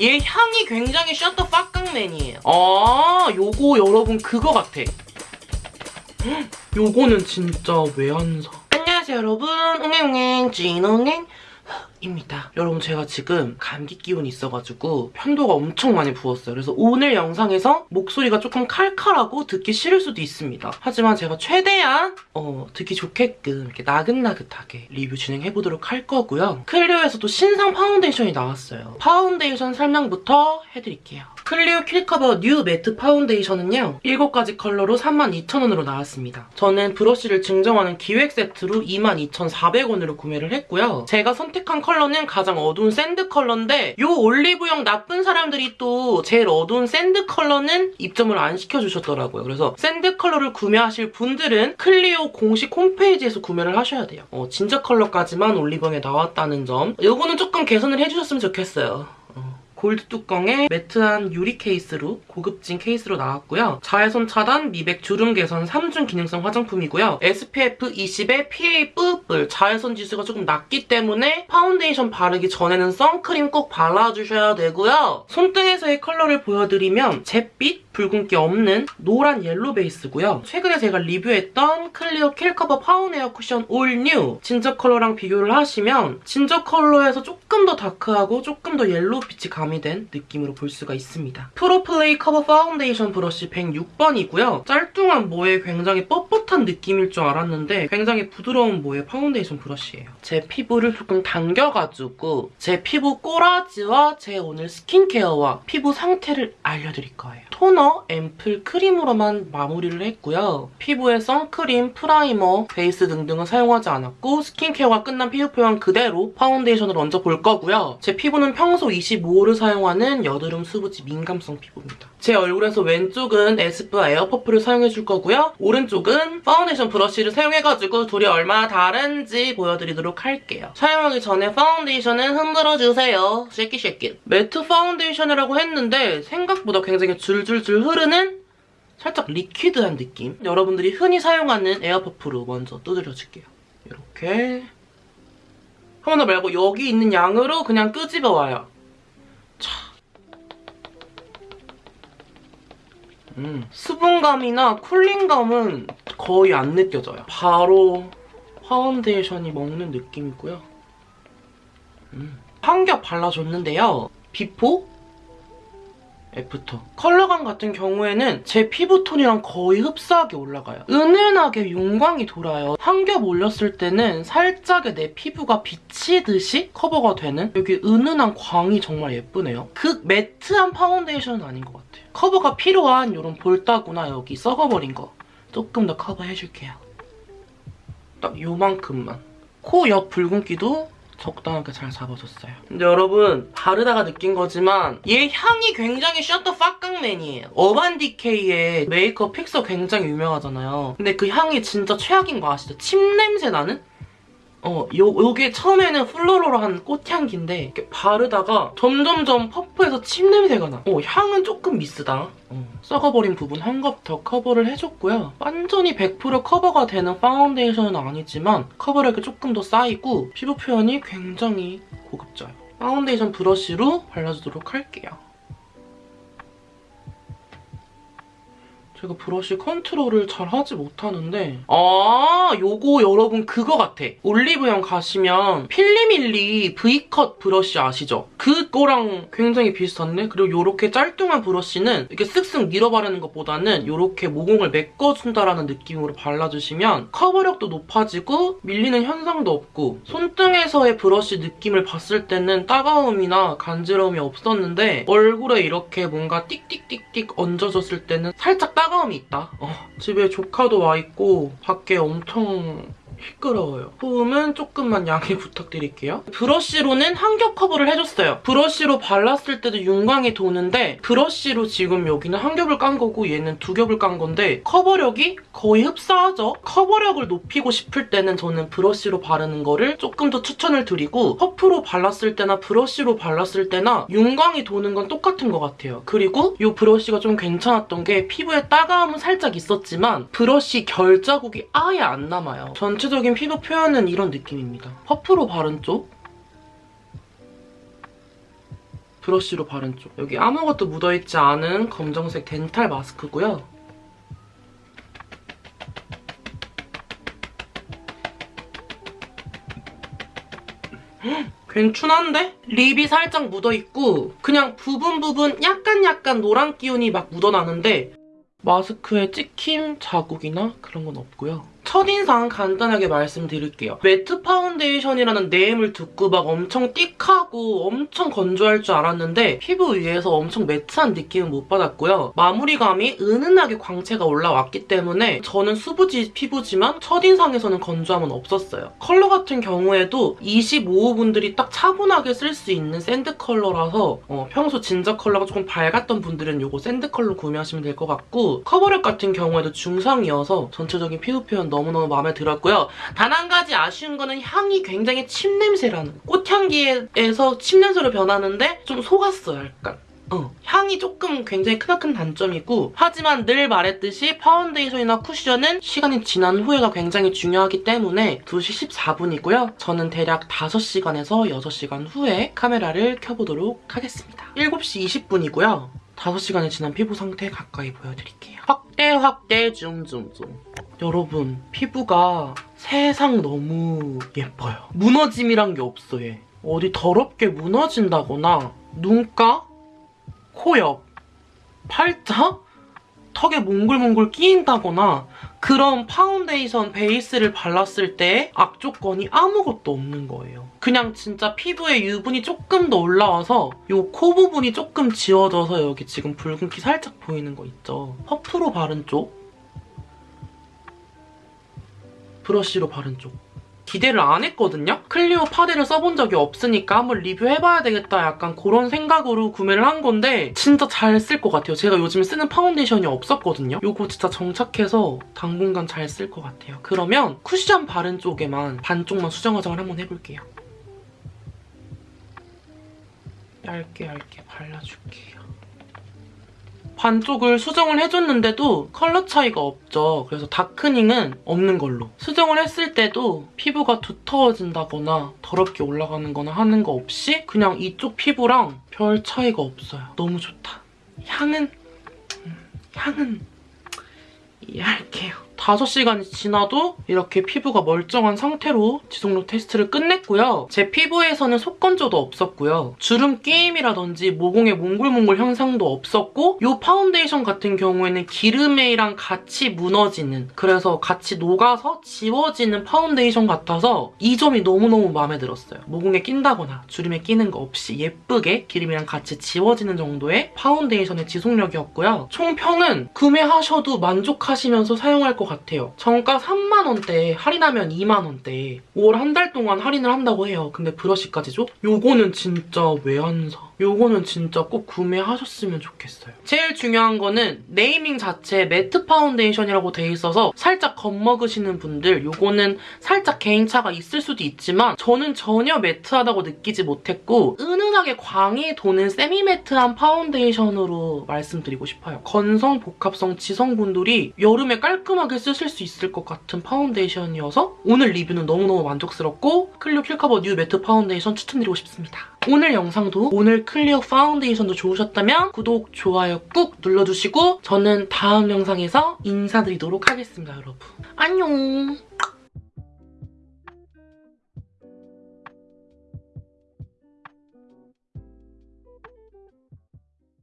얘 향이 굉장히 셔터 빡강맨이에요. 아, 요거 여러분 그거 같아. 헉, 요거는 진짜 왜 안 사? 안녕하세요 여러분. 웅행웅행 찐웅행 입니다. 여러분 제가 지금 감기 기운이 있어가지고 편도가 엄청 많이 부었어요. 그래서 오늘 영상에서 목소리가 조금 칼칼하고 듣기 싫을 수도 있습니다. 하지만 제가 최대한 어, 듣기 좋게끔 이렇게 나긋나긋하게 리뷰 진행해보도록 할 거고요. 클리오에서도 신상 파운데이션이 나왔어요. 파운데이션 설명부터 해드릴게요. 클리오 킬커버 뉴 매트 파운데이션은요. 7가지 컬러로 32,000원으로 나왔습니다. 저는 브러쉬를 증정하는 기획 세트로 22,400원으로 구매를 했고요. 제가 선택한 컬러는 가장 어두운 샌드 컬러인데 이 올리브영 나쁜 사람들이 또 제일 어두운 샌드 컬러는 입점을 안 시켜주셨더라고요. 그래서 샌드 컬러를 구매하실 분들은 클리오 공식 홈페이지에서 구매를 하셔야 돼요. 어, 진저 컬러까지만 올리브영에 나왔다는 점. 이거는 조금 개선을 해주셨으면 좋겠어요. 골드 뚜껑에 매트한 유리 케이스로 고급진 케이스로 나왔고요. 자외선 차단, 미백 주름 개선 3중 기능성 화장품이고요. SPF 20에 PA 뿔뿔 자외선 지수가 조금 낮기 때문에 파운데이션 바르기 전에는 선크림 꼭 발라주셔야 되고요. 손등에서의 컬러를 보여드리면 잿빛, 붉은기 없는 노란 옐로 베이스고요. 최근에 제가 리뷰했던 클리오 킬커버 파운에어 쿠션 올 뉴 진저 컬러랑 비교를 하시면 진저 컬러에서 조금 더 dark하고 조금 더 옐로우 빛이 가미된 느낌으로 볼 수가 있습니다. 프로플레이 커버 파운데이션 브러쉬 106번이고요. 짤뚱한 모에 굉장히 뻣뻣한 느낌일 줄 알았는데 굉장히 부드러운 모의 파운데이션 브러쉬예요. 제 피부를 조금 당겨가지고 제 피부 꼬라지와 제 오늘 스킨케어와 피부 상태를 알려드릴 거예요. 토너, 앰플, 크림으로만 마무리를 했고요. 피부에 선크림, 프라이머, 베이스 등등은 사용하지 않았고 스킨케어가 끝난 피부 표현 그대로 파운데이션을 얹어 볼 거고요. 제 피부는 평소 25호를 사용하는 여드름 수부지 민감성 피부입니다. 제 얼굴에서 왼쪽은 에스쁘아 air puff를 사용해줄 거고요. 오른쪽은 파운데이션 브러쉬를 사용해가지고 둘이 얼마나 다른지 보여드리도록 할게요. 사용하기 전에 파운데이션은 흔들어주세요. Shake it. 매트 파운데이션이라고 했는데 생각보다 굉장히 줄줄줄 흐르는 살짝 liquid한 느낌. 여러분들이 흔히 사용하는 air puff로 먼저 두드려줄게요. 이렇게. 한 번 더 말고 여기 있는 양으로 그냥 끄집어와요. 음, 수분감이나 cooling감은 거의 안 느껴져요. 바로 파운데이션이 먹는 느낌이고요. 음. 한 겹 발라줬는데요. Before, after. 컬러감 같은 경우에는 제 피부톤이랑 거의 흡사하게 올라가요. 은은하게 윤광이 돌아요. 한 겹 올렸을 때는 살짝의 내 피부가 비치듯이 커버가 되는 여기 은은한 광이 정말 예쁘네요. 극 매트한 파운데이션은 아닌 것 같아요. 커버가 필요한 이런 볼따구나 여기 썩어버린 거 조금 더 커버해줄게요. 딱 요만큼만. 코 옆 붉은기도 적당하게 잘 잡아줬어요. 근데 여러분 바르다가 느낀 거지만 얘 향이 굉장히 셔터 빡강맨이에요. 어반디케이의 메이크업 픽서 굉장히 유명하잖아요. 근데 그 향이 진짜 최악인 거 아시죠? 침 냄새 나는? 어, 요, 요게 처음에는 floral한 꽃향기인데 이렇게 바르다가 점점점 퍼프해서 침 냄새가 나. 어, 향은 조금 미스다. 어, 썩어버린 부분 한 겹 더 커버를 해줬고요. 완전히 100% 커버가 되는 파운데이션은 아니지만 커버력이 조금 더 쌓이고 피부 표현이 굉장히 고급져요. 파운데이션 브러쉬로 발라주도록 할게요. 제가 브러쉬 컨트롤을 잘 하지 못하는데. 아 요거 여러분 그거 같아. 올리브영 가시면 필리밀리 V컷 브러쉬 아시죠? 그거랑 굉장히 비슷한데? 그리고 요렇게 짤뚱한 브러쉬는 이렇게 쓱쓱 밀어 바르는 것보다는 요렇게 모공을 메꿔준다라는 느낌으로 발라주시면 커버력도 높아지고 밀리는 현상도 없고 손등에서의 브러쉬 느낌을 봤을 때는 따가움이나 간지러움이 없었는데 얼굴에 이렇게 뭔가 띡띡띡띡 얹어줬을 때는 살짝 따 따가움이 있다. 어, 집에 조카도 와 있고 밖에 엄청 시끄러워요. 소음은 조금만 양해 부탁드릴게요. 브러쉬로는 한겹 커버를 해줬어요. 브러쉬로 발랐을 때도 윤광이 도는데 브러쉬로 지금 여기는 한 겹을 깐 거고 얘는 두 겹을 깐 건데 커버력이 거의 흡사하죠? 커버력을 높이고 싶을 때는 저는 브러쉬로 바르는 거를 조금 더 추천을 드리고 퍼프로 발랐을 때나 브러쉬로 발랐을 때나 윤광이 도는 건 똑같은 것 같아요. 그리고 이 브러쉬가 좀 괜찮았던 게 피부에 따가움은 살짝 있었지만 브러쉬 결 자국이 아예 안 남아요. 전체 전체적인 피부 표현은 이런 느낌입니다. 퍼프로 바른 쪽 브러쉬로 바른 쪽. 여기 아무것도 묻어있지 않은 검정색 덴탈 마스크고요. 괜찮은데? 립이 살짝 묻어있고 그냥 부분 부분 약간 약간 노란 기운이 막 묻어나는데 마스크에 찍힘 자국이나 그런 건 없고요. 첫인상 간단하게 말씀드릴게요. 매트 파운데이션이라는 name을 듣고 막 엄청 띡하고 엄청 건조할 줄 알았는데 피부 위에서 엄청 매트한 느낌은 못 받았고요. 마무리감이 은은하게 광채가 올라왔기 때문에 저는 수부지 피부지만 첫인상에서는 건조함은 없었어요. 컬러 같은 경우에도 25호분들이 딱 차분하게 쓸 수 있는 sand 컬러라서 어, 평소 진저 컬러가 조금 밝았던 분들은 이거 sand 컬러 구매하시면 될 것 같고 커버력 같은 경우에도 중상이어서 전체적인 피부 표현 너무 너무 마음에 들었고요. 단 한 가지 아쉬운 거는 향이 굉장히 침 냄새라는 꽃향기에서 침 냄새로 변하는데 좀 속았어요 약간. 어, 향이 조금 굉장히 크나큰 단점이고 하지만 늘 말했듯이 파운데이션이나 쿠션은 시간이 지난 후에가 굉장히 중요하기 때문에 2시 14분이고요. 저는 대략 5시간에서 6시간 후에 카메라를 켜보도록 하겠습니다. 7시 20분이고요. 5시간이 지난 피부 상태 가까이 보여드릴게요. 확대 확대 줌줌줌. 여러분 피부가 세상 너무 예뻐요. 무너짐이란 게 없어 얘. 어디 더럽게 무너진다거나 눈가, 코 옆, 팔자, 턱에 몽글몽글 끼인다거나 그런 파운데이션 베이스를 발랐을 때 악조건이 아무것도 없는 거예요. 그냥 진짜 피부에 유분이 조금 더 올라와서 이 코 부분이 조금 지워져서 여기 지금 붉은기 살짝 보이는 거 있죠. 퍼프로 바른 쪽 브러쉬로 바른 쪽. 기대를 안 했거든요? 클리오 파데를 써본 적이 없으니까 한번 리뷰해봐야 되겠다 약간 그런 생각으로 구매를 한 건데 진짜 잘 쓸 것 같아요. 제가 요즘 쓰는 파운데이션이 없었거든요? 이거 진짜 정착해서 당분간 잘 쓸 것 같아요. 그러면 쿠션 바른 쪽에만 반쪽만 수정 화장을 한번 해볼게요. 얇게 얇게 발라줄게요. 반쪽을 수정을 해줬는데도 컬러 차이가 없죠. 그래서 darkening은 없는 걸로. 수정을 했을 때도 피부가 두터워진다거나 더럽게 올라가는 거나 하는 거 없이 그냥 이쪽 피부랑 별 차이가 없어요. 너무 좋다. 향은 음, 향은 이해할게요. 5시간이 지나도 이렇게 피부가 멀쩡한 상태로 지속력 테스트를 끝냈고요. 제 피부에서는 속건조도 없었고요. 주름 끼임이라든지 모공의 몽글몽글 현상도 없었고 이 파운데이션 같은 경우에는 기름이랑 같이 무너지는 그래서 같이 녹아서 지워지는 파운데이션 같아서 이 점이 너무너무 마음에 들었어요. 모공에 낀다거나 주름에 끼는 거 없이 예쁘게 기름이랑 같이 지워지는 정도의 파운데이션의 지속력이었고요. 총평은 구매하셔도 만족하시면서 사용할 것 같아요. 정가 3만원대 할인하면 2만원대 5월 한 달 동안 할인을 한다고 해요. 근데 브러쉬까지죠? 요거는 진짜 왜 안 사? 요거는 진짜 꼭 구매하셨으면 좋겠어요. 제일 중요한 거는 네이밍 자체 매트 파운데이션이라고 돼 있어서 살짝 겁먹으시는 분들 요거는 살짝 개인차가 있을 수도 있지만 저는 전혀 매트하다고 느끼지 못했고 은은하게 광이 도는 세미 매트한 파운데이션으로 말씀드리고 싶어요. 건성, 복합성, 지성분들이 여름에 깔끔하게 쓰실 수 있을 것 같은 파운데이션이어서 오늘 리뷰는 너무너무 만족스럽고 클리오 킬커버 뉴 매트 파운데이션 추천드리고 싶습니다. 오늘 영상도 오늘 클리오 파운데이션도 좋으셨다면 구독, 좋아요 꾹 눌러주시고 저는 다음 영상에서 인사드리도록 하겠습니다, 여러분. 안녕!